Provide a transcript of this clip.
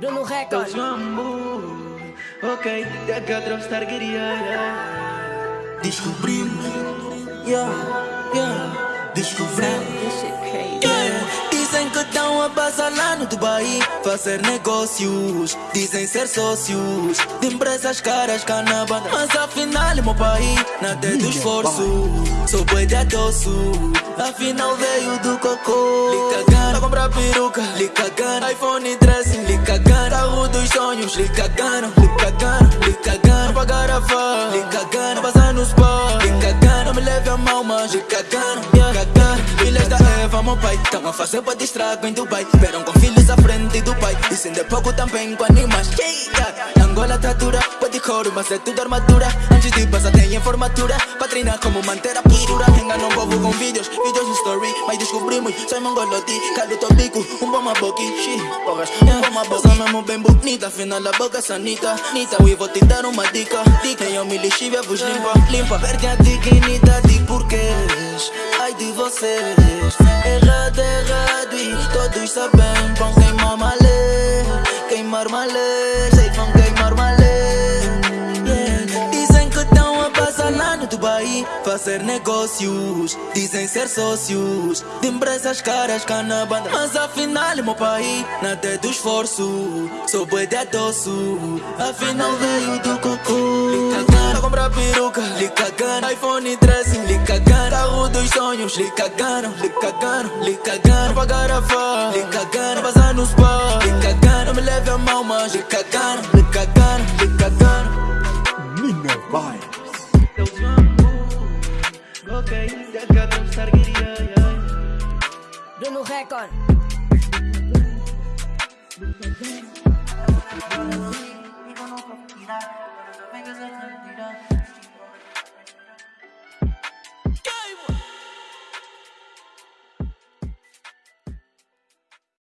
Bruno Record. Ok, da Dropstar queria Descobrimos, yeah, yeah, descobrimos. Passar lá no Dubai Fazer negócios, dizem ser sócios De empresas caras cá na banda Mas afinal meu país, nada é do esforço Sou boi de adoço, afinal veio do cocô Lhe cagando, pra comprar peruca. Lhe cagando, iPhone 13 Lhe cagando, carro dos sonhos Lhe cagando, lhe cagando, lhe cagando Pagar a fã, lhe cagando Passar no spa, cagando Não me leve a mal, mas yeah, cagando Filhas da Eva, meu pai Tão a fazer pra distrago em Dubai. Esperam com filhos à frente do pai E sendo pouco também com animais yeah. Angola tá dura, pode couro, mas é tudo armadura. Antes de passar tem em formatura. Pra treinar como manter a postura Enganam o povo com vídeos, vídeos no story. Mas descobrimos, soy mongoloti Calo bico, um bom maboki Shit, porras, um bom maboki Passa mesmo bem bonita, afinal a boca sanita. Nita, e vou te dar uma dica Dica, eu me lixívia vos limpa. Limpa, perde a dignidade porquês Ai de vocês todos sabem Vão queimar malê Queimar malê Sei vão queimar malê yeah. Dizem que estão a passar lá no Dubai Fazer negócios Dizem ser sócios De empresas caras cá na banda Mas afinal meu país Nada é do esforço Sou boi de adoço Afinal veio do cocô Lhe cagando Pra comprar peruca Lhe cagando iPhone 13 Lhe cagando Dos sonhos. Lhe cagaram Lhe cagaram Lhe cagaram. Pagar a fã Lhe cagaram Passar no spa Lhe cagaram Não me leve a mal mas Lhe cagaram Lhe cagaram Lhe cagaram. Mina Vibes. Dropstar queria Bruno Record.